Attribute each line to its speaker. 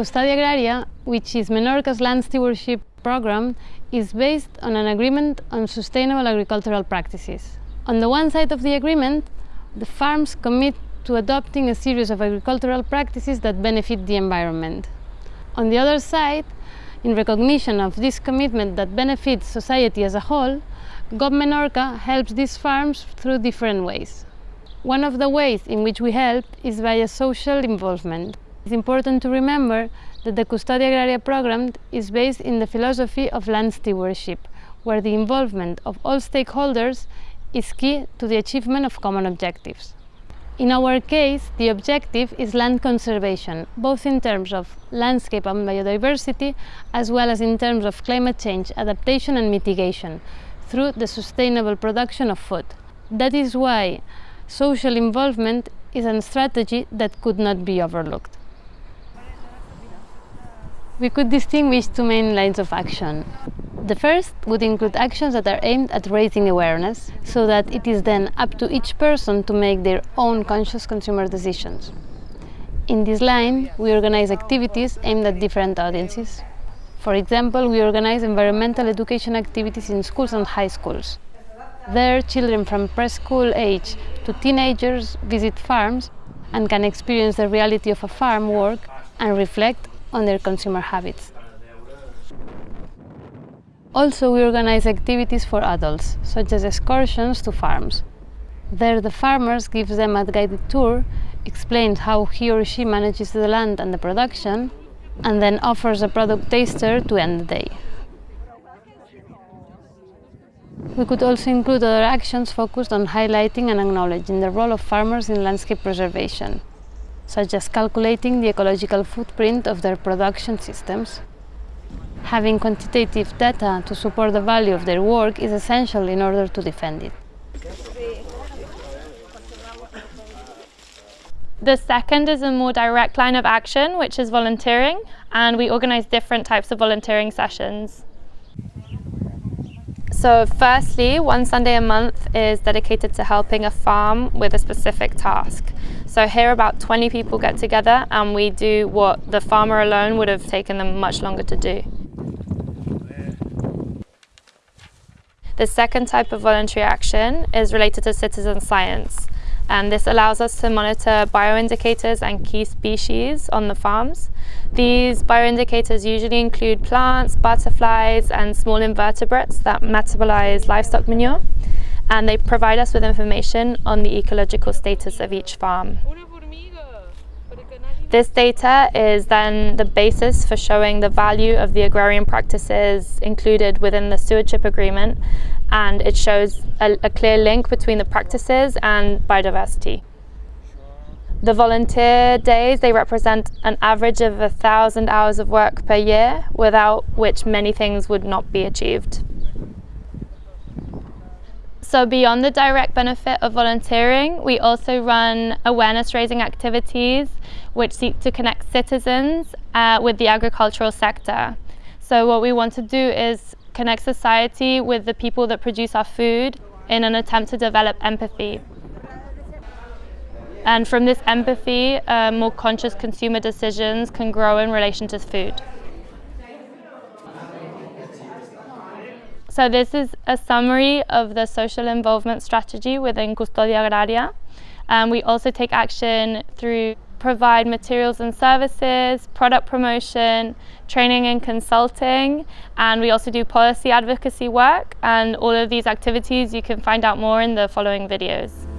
Speaker 1: Custodia Agraria, which is Menorca's land stewardship program, is based on an agreement on sustainable agricultural practices. On the one side of the agreement, the farms commit to adopting a series of agricultural practices that benefit the environment. On the other side, in recognition of this commitment that benefits society as a whole, GOB Menorca helps these farms through different ways. One of the ways in which we help is via social involvement. It's important to remember that the Custodia Agraria program is based in the philosophy of land stewardship, where the involvement of all stakeholders is key to the achievement of common objectives. In our case, the objective is land conservation, both in terms of landscape and biodiversity, as well as in terms of climate change, adaptation and mitigation, through the sustainable production of food. That is why social involvement is a strategy that could not be overlooked. We could distinguish two main lines of action. The first would include actions that are aimed at raising awareness, so that it is then up to each person to make their own conscious consumer decisions. In this line, we organize activities aimed at different audiences. For example, we organize environmental education activities in schools and high schools. There, children from preschool age to teenagers visit farms and can experience the reality of a farm work and reflect on their consumer habits. Also, we organize activities for adults, such as excursions to farms. There, the farmers gives them a guided tour, explains how he or she manages the land and the production, and then offers a product taster to end the day. We could also include other actions focused on highlighting and acknowledging the role of farmers in landscape preservation, such as calculating the ecological footprint of their production systems. Having quantitative data to support the value of their work is essential in order to defend it.
Speaker 2: The second is a more direct line of action, which is volunteering, and we organise different types of volunteering sessions. So firstly, one Sunday a month is dedicated to helping a farm with a specific task. So here about 20 people get together and we do what the farmer alone would have taken them much longer to do. The second type of voluntary action is related to citizen science and this allows us to monitor bioindicators and key species on the farms. These bioindicators usually include plants, butterflies and small invertebrates that metabolize livestock manure and they provide us with information on the ecological status of each farm. This data is then the basis for showing the value of the agrarian practices included within the stewardship agreement and it shows a, a clear link between the practices and biodiversity. The volunteer days, they represent an average of a thousand hours of work per year, without which many things would not be achieved. So beyond the direct benefit of volunteering, we also run awareness raising activities which seek to connect citizens uh, with the agricultural sector. So what we want to do is connect society with the people that produce our food in an attempt to develop empathy. And from this empathy, uh, more conscious consumer decisions can grow in relation to food. So this is a summary of the social involvement strategy within Custodia Agraria. Um, we also take action through provide materials and services, product promotion, training and consulting, and we also do policy advocacy work. And all of these activities you can find out more in the following videos.